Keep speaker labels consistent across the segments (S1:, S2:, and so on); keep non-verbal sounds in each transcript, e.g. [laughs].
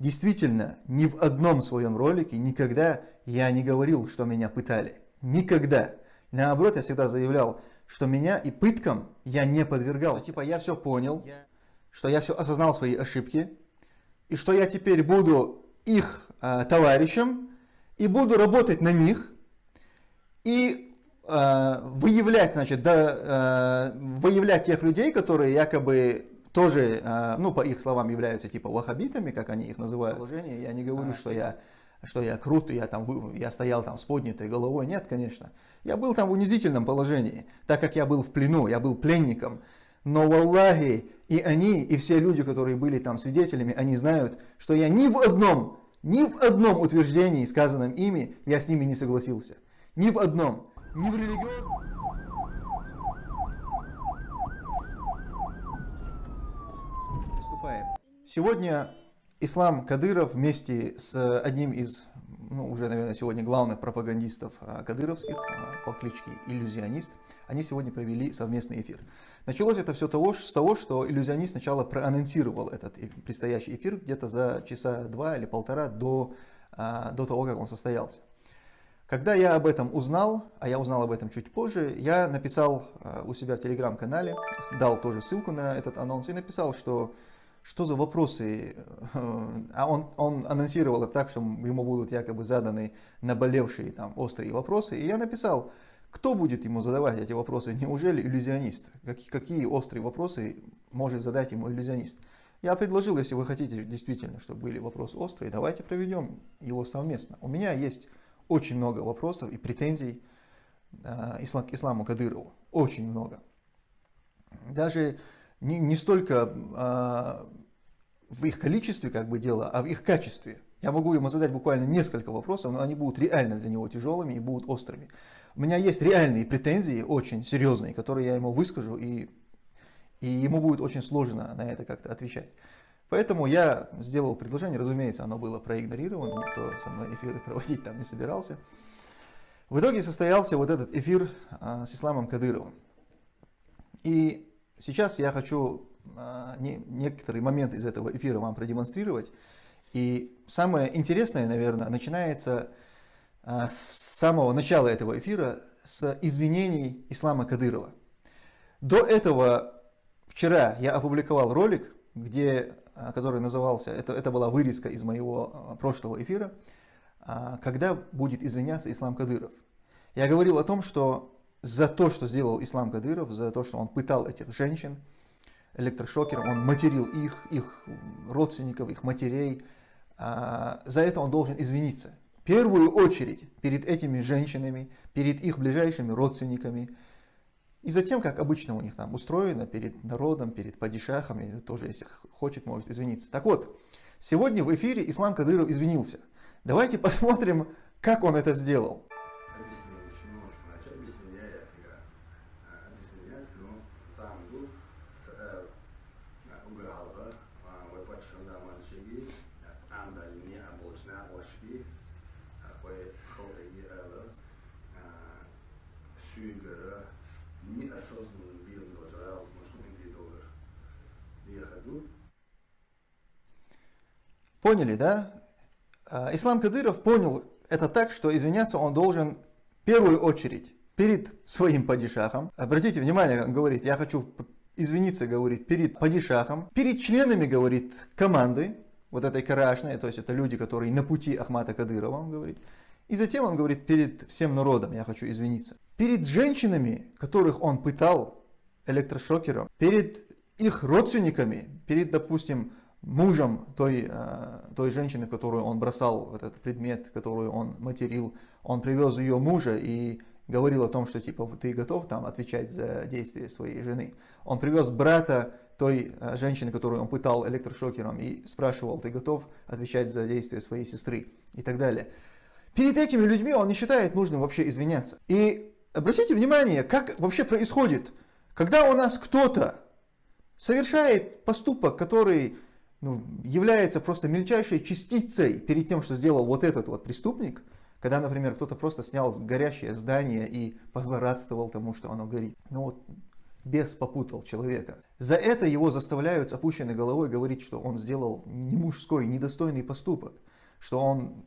S1: Действительно, ни в одном своем ролике никогда я не говорил, что меня пытали. Никогда. Наоборот, я всегда заявлял, что меня и пыткам я не подвергал. Типа я все понял, что я все осознал свои ошибки, и что я теперь буду их э, товарищем, и буду работать на них, и э, выявлять, значит, да, э, выявлять тех людей, которые якобы тоже, э, ну, по их словам, являются типа вахабитами, как они их называют. Положение. Я не говорю, а, что я что я крут, я, там, я стоял там с поднятой головой. Нет, конечно. Я был там в унизительном положении, так как я был в плену, я был пленником. Но, валлахи, и они, и все люди, которые были там свидетелями, они знают, что я ни в одном, ни в одном утверждении, сказанном ими, я с ними не согласился. Ни в одном. Ни в религиозном. Приступаем. Сегодня Ислам Кадыров вместе с одним из, ну, уже, наверное, сегодня главных пропагандистов а, кадыровских а, по кличке Иллюзионист, они сегодня провели совместный эфир. Началось это все того, с того, что иллюзионист сначала проанонсировал этот предстоящий эфир где-то за часа два или полтора до, а, до того, как он состоялся. Когда я об этом узнал, а я узнал об этом чуть позже, я написал у себя в телеграм-канале, дал тоже ссылку на этот анонс и написал, что что за вопросы, [laughs] а он, он анонсировал это так, что ему будут якобы заданы наболевшие там острые вопросы, и я написал, кто будет ему задавать эти вопросы, неужели иллюзионист, какие, какие острые вопросы может задать ему иллюзионист. Я предложил, если вы хотите действительно, чтобы были вопросы острые, давайте проведем его совместно. У меня есть очень много вопросов и претензий э, ислам, исламу Кадырову, очень много. Даже не, не столько а, в их количестве как бы дело, а в их качестве. Я могу ему задать буквально несколько вопросов, но они будут реально для него тяжелыми и будут острыми. У меня есть реальные претензии, очень серьезные, которые я ему выскажу, и, и ему будет очень сложно на это как-то отвечать. Поэтому я сделал предложение, разумеется, оно было проигнорировано, никто со мной эфиры [laughs] проводить там не собирался. В итоге состоялся вот этот эфир а, с Исламом Кадыровым. И Сейчас я хочу а, некоторые моменты из этого эфира вам продемонстрировать. И самое интересное, наверное, начинается а, с самого начала этого эфира, с извинений Ислама Кадырова. До этого вчера я опубликовал ролик, где, а, который назывался, это, это была вырезка из моего прошлого эфира, когда будет извиняться Ислам Кадыров. Я говорил о том, что за то, что сделал Ислам Кадыров, за то, что он пытал этих женщин электрошокером, он материл их, их родственников, их матерей. А, за это он должен извиниться. В первую очередь перед этими женщинами, перед их ближайшими родственниками. И затем, как обычно у них там устроено, перед народом, перед падишахами, тоже, если хочет, может извиниться. Так вот, сегодня в эфире Ислам Кадыров извинился. Давайте [laughs] посмотрим, как он это сделал. Поняли, да? А, Ислам Кадыров понял это так, что извиняться он должен в первую очередь перед своим падишахом. Обратите внимание, он говорит, я хочу извиниться, говорит, перед падишахом, перед членами, говорит, команды, вот этой карашной, то есть это люди, которые на пути Ахмата Кадырова, он говорит. И затем он говорит, перед всем народом я хочу извиниться. Перед женщинами, которых он пытал электрошокером, перед их родственниками, перед, допустим, мужем той, э, той женщины, которую он бросал, этот предмет, которую он материл, он привез ее мужа и говорил о том, что типа ты готов там отвечать за действия своей жены. Он привез брата той э, женщины, которую он пытал электрошокером и спрашивал, ты готов отвечать за действия своей сестры и так далее. Перед этими людьми он не считает нужным вообще извиняться. И обратите внимание, как вообще происходит, когда у нас кто-то совершает поступок, который ну, является просто мельчайшей частицей перед тем, что сделал вот этот вот преступник, когда, например, кто-то просто снял горящее здание и позлорадствовал тому, что оно горит. Ну вот, бес попутал человека. За это его заставляют с опущенной головой говорить, что он сделал не мужской, недостойный поступок, что он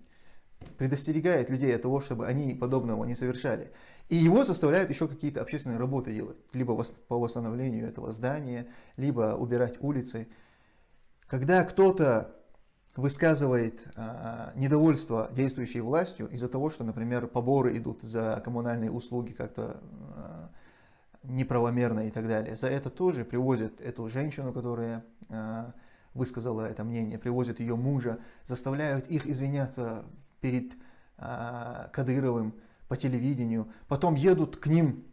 S1: предостерегает людей от того, чтобы они подобного не совершали. И его заставляют еще какие-то общественные работы делать, либо по восстановлению этого здания, либо убирать улицы. Когда кто-то высказывает а, недовольство действующей властью из-за того, что, например, поборы идут за коммунальные услуги как-то а, неправомерно и так далее. За это тоже привозят эту женщину, которая а, высказала это мнение, привозят ее мужа, заставляют их извиняться перед а, Кадыровым по телевидению, потом едут к ним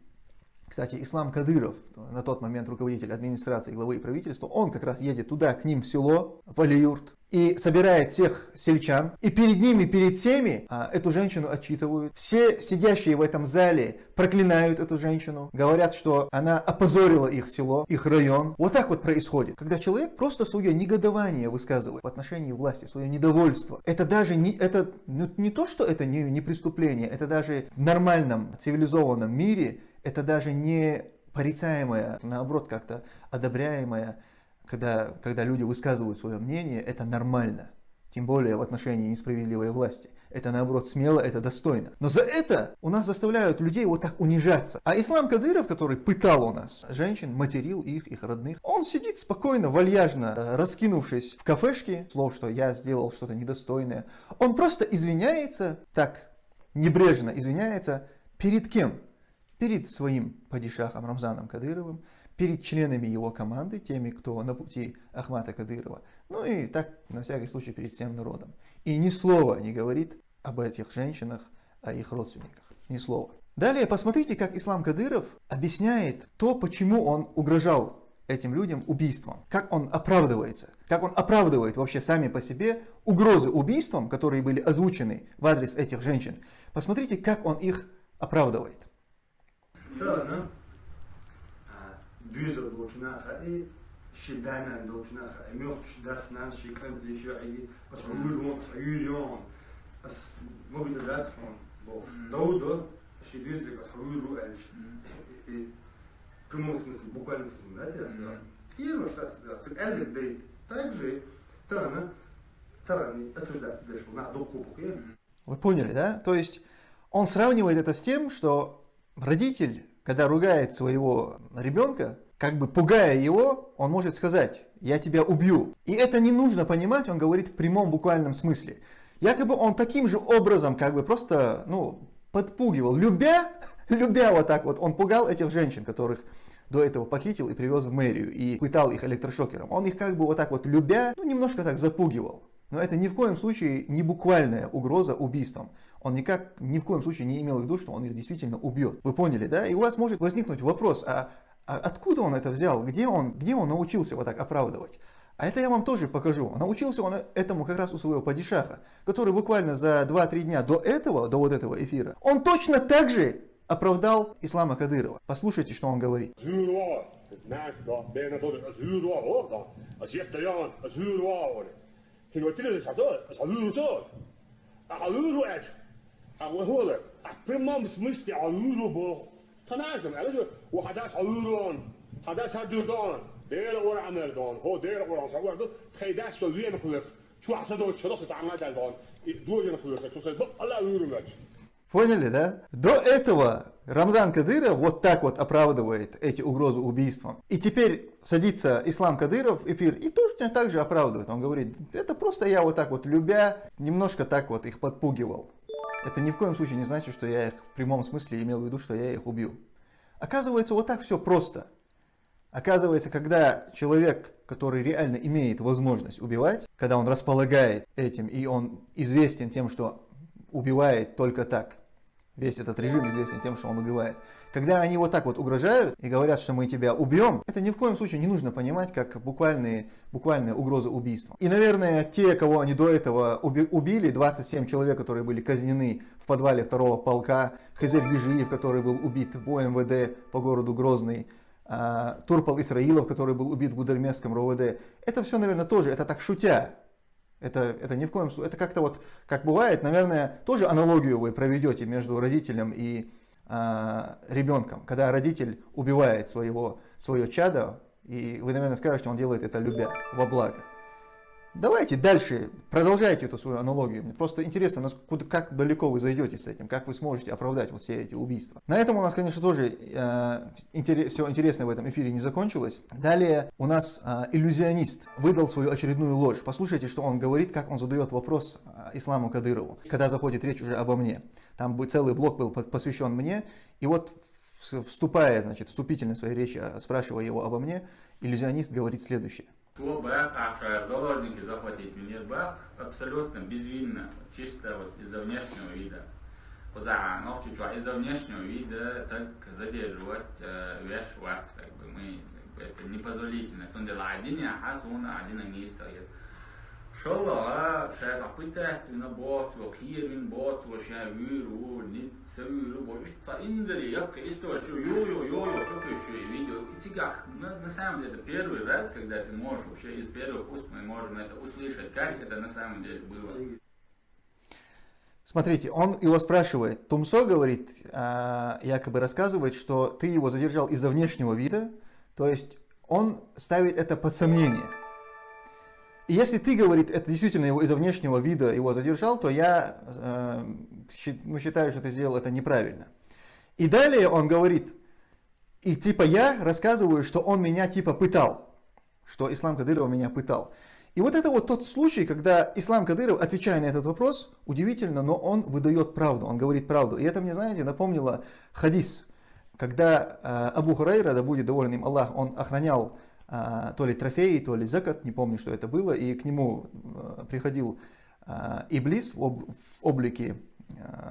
S1: кстати, Ислам Кадыров, на тот момент руководитель администрации, главы правительства, он как раз едет туда, к ним в село, в Алиюрт, и собирает всех сельчан, и перед ними, перед всеми а, эту женщину отчитывают. Все сидящие в этом зале проклинают эту женщину, говорят, что она опозорила их село, их район. Вот так вот происходит, когда человек просто свое негодование высказывает в отношении власти, свое недовольство. Это даже не, это, ну, не то, что это не, не преступление, это даже в нормальном цивилизованном мире это даже не порицаемое, наоборот, как-то одобряемое, когда, когда люди высказывают свое мнение, это нормально. Тем более в отношении несправедливой власти. Это наоборот смело, это достойно. Но за это у нас заставляют людей вот так унижаться. А Ислам Кадыров, который пытал у нас женщин, материл их, их родных, он сидит спокойно, вальяжно, э, раскинувшись в кафешке, слов, что я сделал что-то недостойное. Он просто извиняется, так, небрежно извиняется, перед кем? Перед своим падишахом Рамзаном Кадыровым, перед членами его команды, теми, кто на пути Ахмата Кадырова, ну и так, на всякий случай, перед всем народом. И ни слова не говорит об этих женщинах, о их родственниках. Ни слова. Далее посмотрите, как Ислам Кадыров объясняет то, почему он угрожал этим людям убийством. Как он оправдывается. Как он оправдывает вообще сами по себе угрозы убийством, которые были озвучены в адрес этих женщин. Посмотрите, как он их оправдывает.
S2: Khae, myoch das nan shikan de shai, as hulon, hulon, as mobil das von bo. Доудо, шибюзды, as hulу эльш. И в прямом смысле, буквально смысле, да, я сказал. Первое, что сказал, эльгет бейт, также Тана, Тарани, осуждать дальше, на докупу.
S1: Вы поняли, да? То есть он сравнивает это с тем, что родитель когда ругает своего ребенка, как бы пугая его, он может сказать, я тебя убью. И это не нужно понимать, он говорит в прямом буквальном смысле. Якобы он таким же образом как бы просто, ну, подпугивал, любя, [laughs] любя вот так вот, он пугал этих женщин, которых до этого похитил и привез в мэрию и пытал их электрошокером. Он их как бы вот так вот любя, ну, немножко так запугивал. Но это ни в коем случае не буквальная угроза убийством. Он никак, ни в коем случае не имел в виду, что он их действительно убьет. Вы поняли, да? И у вас может возникнуть вопрос, а, а откуда он это взял? Где он, где он научился вот так оправдывать? А это я вам тоже покажу. Научился он этому как раз у своего падишаха, который буквально за 2-3 дня до этого, до вот этого эфира, он точно так же оправдал Ислама Кадырова. Послушайте, что он говорит.
S3: وهو прямом смысле Алуру был. Таназм, وحداث Алурон, حداث هدودان، دير اور عمردان، هو دير اور عمردان، دو خیده سویه نخوش، چو حسد و چرا ستعمل دلدان، دو جن خوش، چو سيد الله Алуру меч.
S1: Поняли, да? До этого Рамзан Кадыров вот так вот оправдывает эти угрозы убийством. И теперь садится Ислам Кадыров в эфир и точно так же оправдывает. Он говорит, это просто я вот так вот любя, немножко так вот их подпугивал. Это ни в коем случае не значит, что я их в прямом смысле имел в виду, что я их убью. Оказывается, вот так все просто. Оказывается, когда человек, который реально имеет возможность убивать, когда он располагает этим и он известен тем, что убивает только так, Весь этот режим известен тем, что он убивает. Когда они вот так вот угрожают и говорят, что мы тебя убьем, это ни в коем случае не нужно понимать как буквальные, буквальные угрозы убийства. И, наверное, те, кого они до этого убили, 27 человек, которые были казнены в подвале второго полка, Хазель Ежиев, который был убит в ОМВД по городу Грозный, а, Турпал Исраилов, который был убит в Гудермесском РОВД, это все, наверное, тоже, это так шутя, это, это ни в коем случае, это как-то вот, как бывает, наверное, тоже аналогию вы проведете между родителем и э, ребенком, когда родитель убивает своего, свое чадо, и вы, наверное, скажете, он делает это любя, во благо. Давайте дальше, продолжайте эту свою аналогию. Мне просто интересно, насколько, как далеко вы зайдете с этим, как вы сможете оправдать вот все эти убийства. На этом у нас, конечно, тоже э, интерес, все интересное в этом эфире не закончилось. Далее у нас э, иллюзионист выдал свою очередную ложь. Послушайте, что он говорит, как он задает вопрос э, Исламу Кадырову, когда заходит речь уже обо мне. Там целый блок был посвящен мне, и вот вступая, значит, вступительно в своей речи, э, спрашивая его обо мне, иллюзионист говорит следующее.
S4: То Бах, Ахшар, заложники захватить мир Бах абсолютно безвинно, чисто вот из-за внешнего вида. Позаганов чуть из-за внешнего вида так задерживать э, как бы мы как бы, это непозволительно. Сондела один я хасуна, один не стоит. Шалла, шайз апыта, на бот, во кирин бот, во шавиру, нит савиру, во ишта индери, як исто, что йо-йо, йо-йо, что еще видео. И тигах, на самом деле, это первый раз, когда ты можешь вообще из первых уст мы можем это услышать, как это на самом деле было.
S1: Смотрите, он его спрашивает. Тумсо говорит, якобы рассказывает, что ты его задержал из-за внешнего вида, то есть он ставит это под сомнение. И если ты, говорит, это действительно его из-за внешнего вида его задержал, то я э, ну, считаю, что ты сделал это неправильно. И далее он говорит, и типа я рассказываю, что он меня типа пытал, что Ислам Кадыров меня пытал. И вот это вот тот случай, когда Ислам Кадыров, отвечая на этот вопрос, удивительно, но он выдает правду, он говорит правду. И это мне, знаете, напомнило хадис, когда э, Абу Хурайра, да будет доволен им Аллах, он охранял то ли трофей, то ли закат, не помню, что это было, и к нему а, приходил а, Иблис в, об, в облике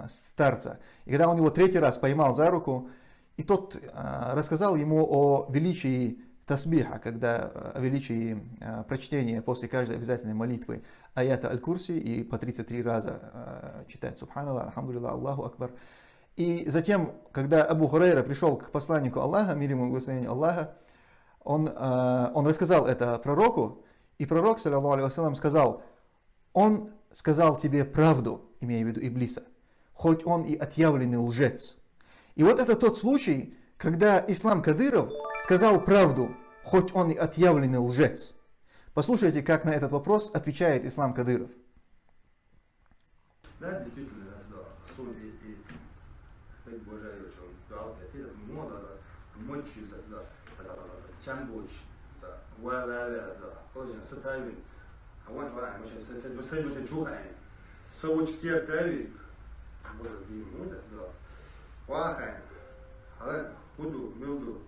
S1: старца. И когда он его третий раз поймал за руку, и тот рассказал ему о величии тасбиха, когда о величии прочтения после каждой обязательной молитвы аята аль-Курси и по 33 раза читать Субханаллах, Алхамдулилlah, Аллаху Акбар. И затем, когда Абу Хурейра пришел к посланнику Аллаха, мир ему и Аллаха, он, э, он рассказал это пророку, и пророк, саллиллаху алейhi сказал, он сказал тебе правду, имея в виду Иблиса, хоть он и отъявленный лжец. И вот это тот случай, когда Ислам Кадыров сказал правду, хоть он и отъявленный лжец. Послушайте, как на этот вопрос отвечает Ислам Кадыров.
S2: Да, действительно, суд и, и, и Божий, он дал, это мода, мочи, Чамбуч, Валаляза, тоже социальный. А вот вам, мы сейчас следующий чухаем. Совуч кертави, Боже, ну, это сюда. Вахаем, а худу, милду,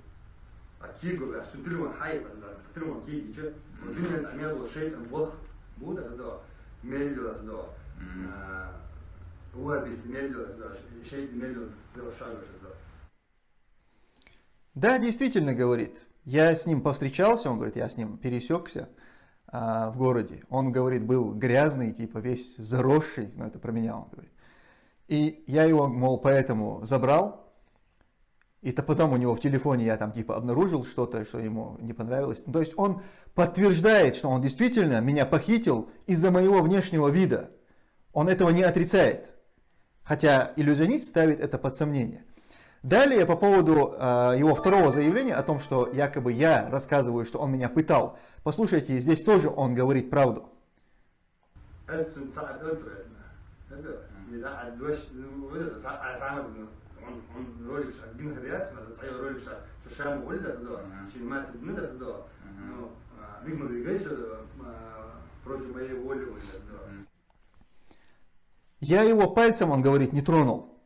S2: а кигу, а супирман хайз, а супирман киги, че? Бинен амелу шейтан бог, буда сюда, мелю сюда. Уабис мелю сюда, шейт мелю, шагу сюда.
S1: Да, действительно, говорит. Я с ним повстречался, он говорит, я с ним пересекся а, в городе. Он, говорит, был грязный, типа весь заросший, ну это про меня он говорит. И я его, мол, поэтому забрал. И то потом у него в телефоне я там типа обнаружил что-то, что ему не понравилось. то есть он подтверждает, что он действительно меня похитил из-за моего внешнего вида. Он этого не отрицает. Хотя иллюзионист ставит это под сомнение. Далее по поводу э, его второго заявления о том, что якобы я рассказываю, что он меня пытал. Послушайте, здесь тоже он говорит правду. Я его пальцем, он говорит, не тронул.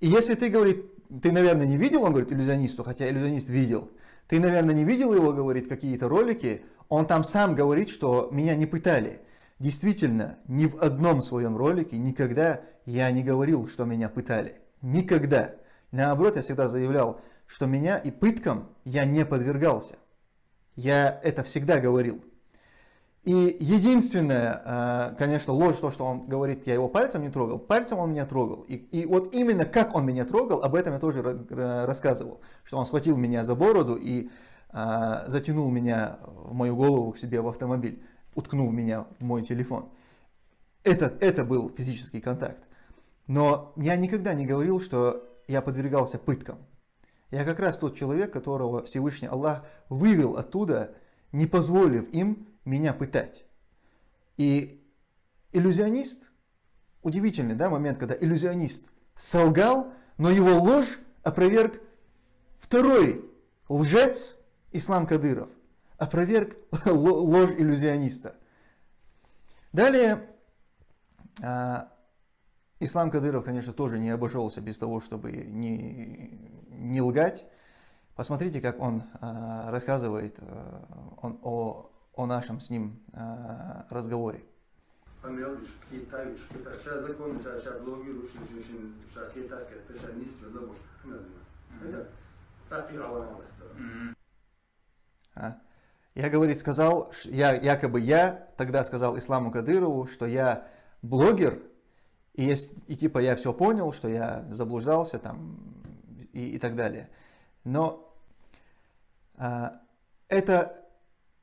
S1: И если ты, говорит, ты, наверное, не видел, он говорит, иллюзионисту, хотя иллюзионист видел. Ты, наверное, не видел его, говорит, какие-то ролики. Он там сам говорит, что меня не пытали. Действительно, ни в одном своем ролике никогда я не говорил, что меня пытали. Никогда. Наоборот, я всегда заявлял, что меня и пыткам я не подвергался. Я это всегда говорил. И единственное, э, конечно, ложь, то, что он говорит, я его пальцем не трогал, пальцем он меня трогал. И, и вот именно как он меня трогал, об этом я тоже рассказывал. Что он схватил меня за бороду и а, затянул меня в мою голову к себе в автомобиль, уткнув меня в мой телефон. Это, это был физический контакт. Но я никогда не говорил, что я подвергался пыткам. Я как раз тот человек, которого Всевышний Аллах вывел оттуда, не позволив им меня пытать. И иллюзионист, удивительный да, момент, когда иллюзионист солгал, но его ложь опроверг второй лжец, Ислам Кадыров, опроверг ложь иллюзиониста. Далее, а, Ислам Кадыров, конечно, тоже не обошелся без того, чтобы не, не лгать. Посмотрите, как он а, рассказывает а, он, о, о нашем с ним разговоре.
S2: Может, так и
S1: Я, говорит, сказал, я, якобы я тогда сказал Исламу Кадырову, что я блогер, и, есть, и типа я все понял, что я заблуждался там и, и так далее. Но а, это,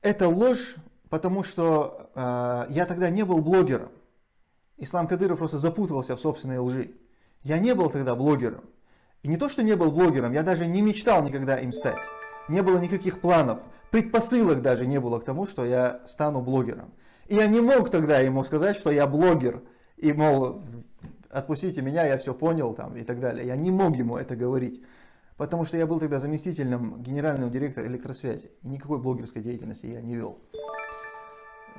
S1: это ложь, потому что а, я тогда не был блогером. Ислам Кадыров просто запутался в собственной лжи. Я не был тогда блогером. И не то, что не был блогером, я даже не мечтал никогда им стать. Не было никаких планов, предпосылок даже не было к тому, что я стану блогером. И я не мог тогда ему сказать, что я блогер, и, мол, отпустите меня, я все понял там и так далее. Я не мог ему это говорить, потому что я был тогда заместителем генерального директора электросвязи. И никакой блогерской деятельности я не вел.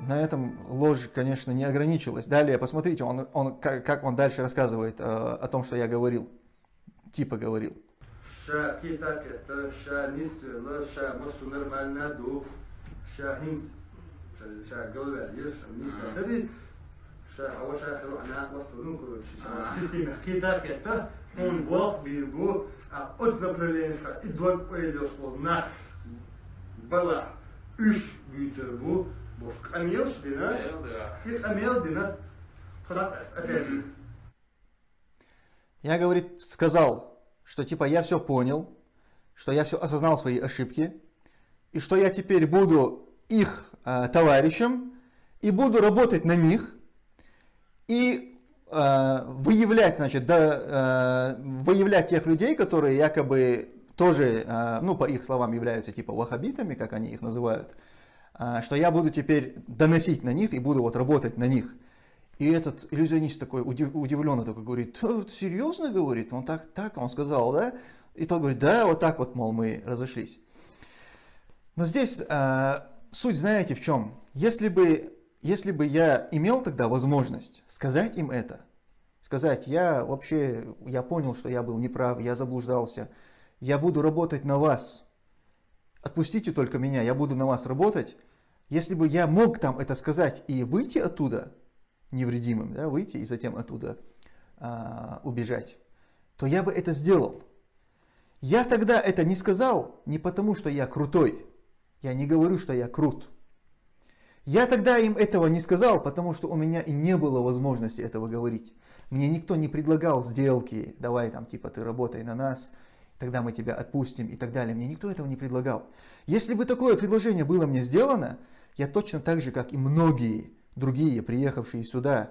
S1: На этом ложь, конечно, не ограничилась. Далее, посмотрите, он, он, как, как он дальше рассказывает э, о том, что я говорил, типа говорил.
S2: Он Бог в его а, от направления и док произошло нас была üç büyütür bu boş. Kamil dina. И камел дина.
S1: Я, говорит, сказал, что типа я все понял, что я все осознал свои ошибки, и что я теперь буду их э, товарищем, и буду работать на них, и выявлять, значит, да, э, выявлять тех людей, которые якобы тоже, э, ну, по их словам, являются типа вахабитами, как они их называют, э, что я буду теперь доносить на них и буду вот работать на них. И этот иллюзионист такой удив, удивленно такой говорит, серьезно говорит, он так, так, он сказал, да? И тот говорит, да, вот так вот, мол, мы разошлись. Но здесь э, суть знаете в чем? Если бы если бы я имел тогда возможность сказать им это, сказать, я вообще, я понял, что я был неправ, я заблуждался, я буду работать на вас, отпустите только меня, я буду на вас работать, если бы я мог там это сказать и выйти оттуда невредимым, да, выйти и затем оттуда а, убежать, то я бы это сделал. Я тогда это не сказал не потому, что я крутой. Я не говорю, что я крут. Я тогда им этого не сказал, потому что у меня и не было возможности этого говорить. Мне никто не предлагал сделки, давай там типа ты работай на нас, тогда мы тебя отпустим и так далее. Мне никто этого не предлагал. Если бы такое предложение было мне сделано, я точно так же, как и многие другие, приехавшие сюда,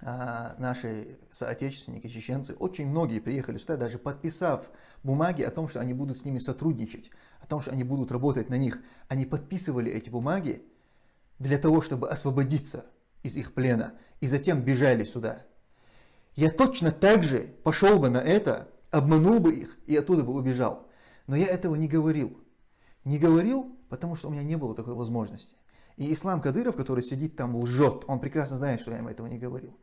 S1: а, наши соотечественники, чеченцы, очень многие приехали сюда, даже подписав бумаги о том, что они будут с ними сотрудничать, о том, что они будут работать на них. Они подписывали эти бумаги, для того, чтобы освободиться из их плена, и затем бежали сюда. Я точно так же пошел бы на это, обманул бы их и оттуда бы убежал. Но я этого не говорил. Не говорил, потому что у меня не было такой возможности. И Ислам Кадыров, который сидит там, лжет. Он прекрасно знает, что я им этого не говорил.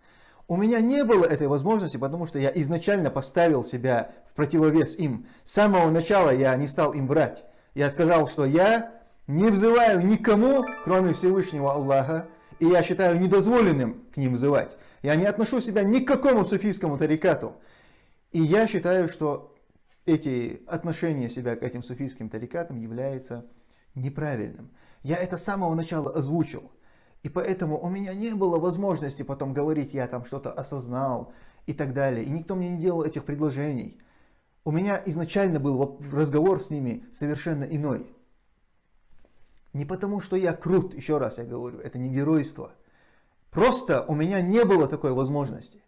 S1: У меня не было этой возможности, потому что я изначально поставил себя в противовес им. С самого начала я не стал им врать. Я сказал, что я не взываю никому, кроме Всевышнего Аллаха, и я считаю недозволенным к ним взывать. Я не отношу себя ни к какому суфийскому тарикату. И я считаю, что эти отношения себя к этим суфийским тарикатам является неправильным. Я это с самого начала озвучил. И поэтому у меня не было возможности потом говорить, я там что-то осознал и так далее. И никто мне не делал этих предложений. У меня изначально был разговор с ними совершенно иной. Не потому, что я крут, еще раз я говорю, это не геройство. Просто у меня не было такой возможности.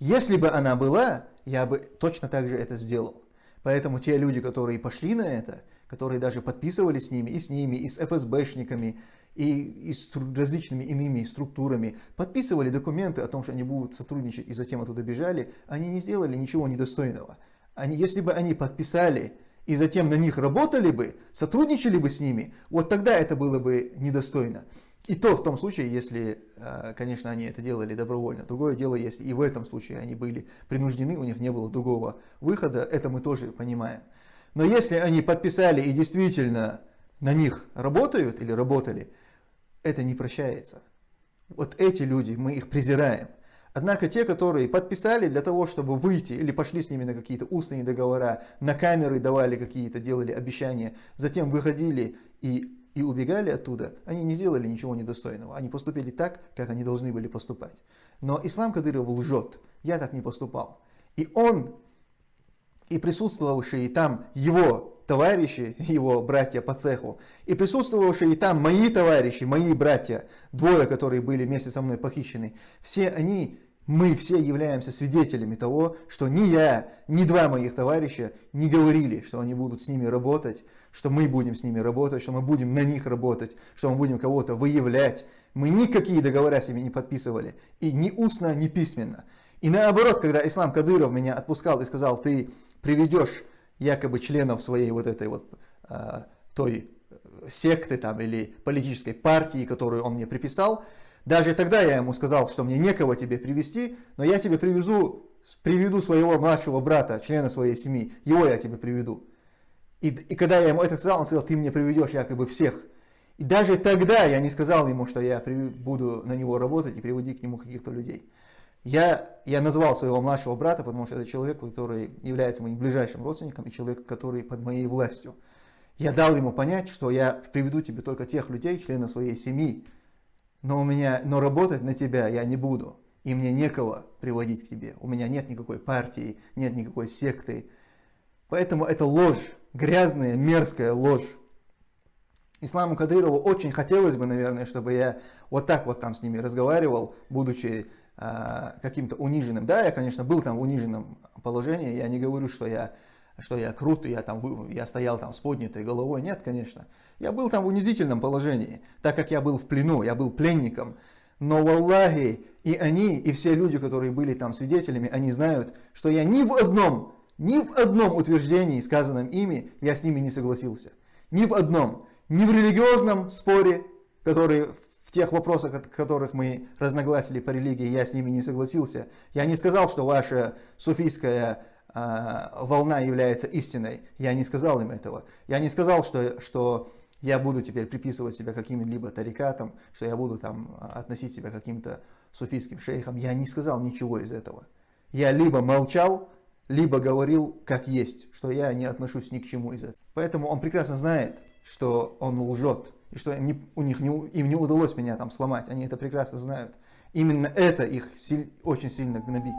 S1: Если бы она была, я бы точно так же это сделал. Поэтому те люди, которые пошли на это, которые даже подписывали с ними, и с ними, и с ФСБшниками, и, и с различными иными структурами, подписывали документы о том, что они будут сотрудничать, и затем оттуда бежали, они не сделали ничего недостойного. Они, если бы они подписали и затем на них работали бы, сотрудничали бы с ними, вот тогда это было бы недостойно. И то в том случае, если, э, конечно, они это делали добровольно. Другое дело, если и в этом случае они были принуждены, у них не было другого выхода, это мы тоже понимаем. Но если они подписали и действительно на них работают или работали, это не прощается. Вот эти люди, мы их презираем. Однако те, которые подписали для того, чтобы выйти, или пошли с ними на какие-то устные договора, на камеры давали какие-то, делали обещания, затем выходили и, и убегали оттуда, они не сделали ничего недостойного. Они поступили так, как они должны были поступать. Но Ислам Кадыров лжет. Я так не поступал. И он, и присутствовавшие там его товарищи, его братья по цеху, и присутствовавшие там мои товарищи, мои братья, двое, которые были вместе со мной похищены, все они, мы все являемся свидетелями того, что ни я, ни два моих товарища не говорили, что они будут с ними работать, что мы будем с ними работать, что мы будем на них работать, что мы будем кого-то выявлять. Мы никакие договора себе не подписывали, и ни устно, ни письменно. И наоборот, когда Ислам Кадыров меня отпускал и сказал, ты приведешь якобы членов своей вот этой вот э, той секты там или политической партии, которую он мне приписал. Даже тогда я ему сказал, что мне некого тебе привести, но я тебе привезу, приведу своего младшего брата, члена своей семьи, его я тебе приведу. И, и когда я ему это сказал, он сказал, ты мне приведешь якобы всех. И даже тогда я не сказал ему, что я буду на него работать и приводить к нему каких-то людей. Я, я назвал своего младшего брата, потому что это человек, который является моим ближайшим родственником и человек, который под моей властью. Я дал ему понять, что я приведу тебе только тех людей, членов своей семьи, но, у меня, но работать на тебя я не буду, и мне некого приводить к тебе. У меня нет никакой партии, нет никакой секты. Поэтому это ложь, грязная, мерзкая ложь. Исламу Кадырову очень хотелось бы, наверное, чтобы я вот так вот там с ними разговаривал, будучи каким-то униженным. Да, я, конечно, был там в униженном положении, я не говорю, что я, что я крут, я, там, я стоял там с поднятой головой, нет, конечно. Я был там в унизительном положении, так как я был в плену, я был пленником. Но, в Аллахе, и они, и все люди, которые были там свидетелями, они знают, что я ни в одном, ни в одном утверждении, сказанном ими, я с ними не согласился. Ни в одном. Ни в религиозном споре, который в тех вопросах, от которых мы разногласили по религии, я с ними не согласился. Я не сказал, что ваша суфийская э, волна является истиной. Я не сказал им этого. Я не сказал, что, что я буду теперь приписывать себя каким-либо тарикатом, что я буду там относить себя каким-то суфийским шейхам. Я не сказал ничего из этого. Я либо молчал, либо говорил как есть, что я не отношусь ни к чему из этого. Поэтому он прекрасно знает, что он лжет и что им не, у них не, им не удалось меня там сломать, они это прекрасно знают. Именно это их силь, очень сильно гнобит.